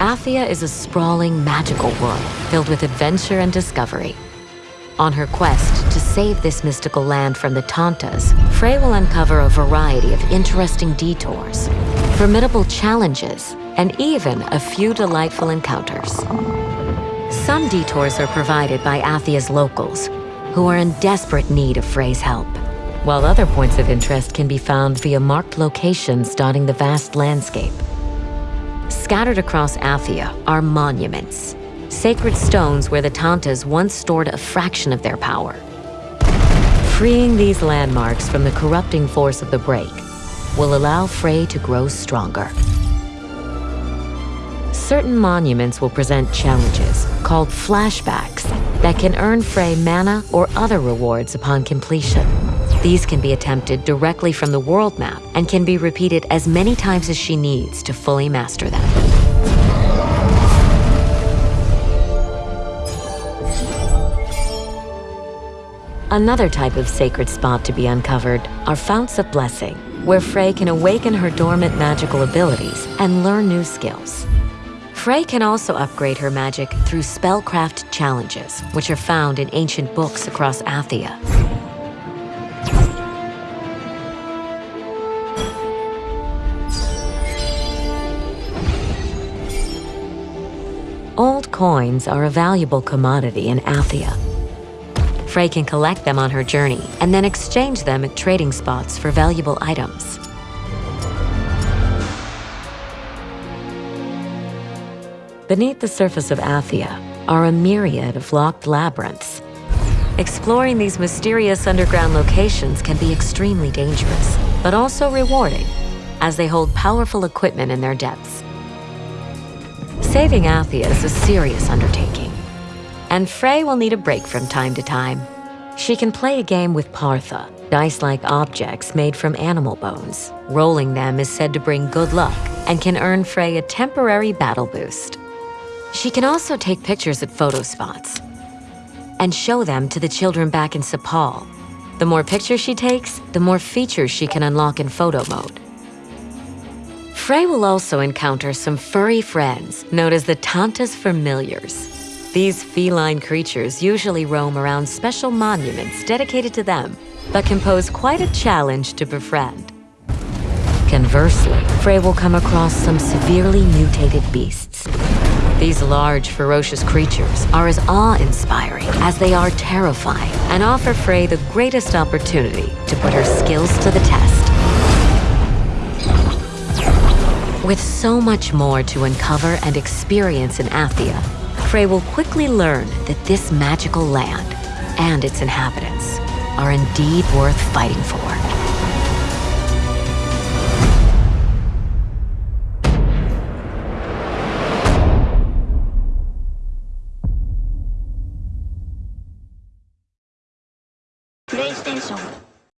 Athia is a sprawling, magical world filled with adventure and discovery. On her quest to save this mystical land from the Tantas, Frey will uncover a variety of interesting detours, formidable challenges, and even a few delightful encounters. Some detours are provided by Athia's locals, who are in desperate need of Frey's help, while other points of interest can be found via marked locations dotting the vast landscape. Scattered across Athia are monuments, sacred stones where the Tantas once stored a fraction of their power. Freeing these landmarks from the corrupting force of the break will allow Frey to grow stronger. Certain monuments will present challenges, called flashbacks, that can earn Frey mana or other rewards upon completion. These can be attempted directly from the world map and can be repeated as many times as she needs to fully master them. Another type of sacred spot to be uncovered are Founts of Blessing, where Frey can awaken her dormant magical abilities and learn new skills. Frey can also upgrade her magic through spellcraft challenges, which are found in ancient books across Athia. Old coins are a valuable commodity in Athia. Frey can collect them on her journey and then exchange them at trading spots for valuable items. Beneath the surface of Athia are a myriad of locked labyrinths. Exploring these mysterious underground locations can be extremely dangerous, but also rewarding, as they hold powerful equipment in their depths. Saving Athia is a serious undertaking, and Frey will need a break from time to time. She can play a game with Partha, dice-like objects made from animal bones. Rolling them is said to bring good luck and can earn Frey a temporary battle boost. She can also take pictures at photo spots and show them to the children back in Cipal. The more pictures she takes, the more features she can unlock in photo mode. Frey will also encounter some furry friends known as the Tantas Familiars. These feline creatures usually roam around special monuments dedicated to them, but can pose quite a challenge to befriend. Conversely, Frey will come across some severely mutated beasts. These large, ferocious creatures are as awe-inspiring as they are terrifying and offer Frey the greatest opportunity to put her skills to the test. With so much more to uncover and experience in Athia, Frey will quickly learn that this magical land and its inhabitants are indeed worth fighting for. 香的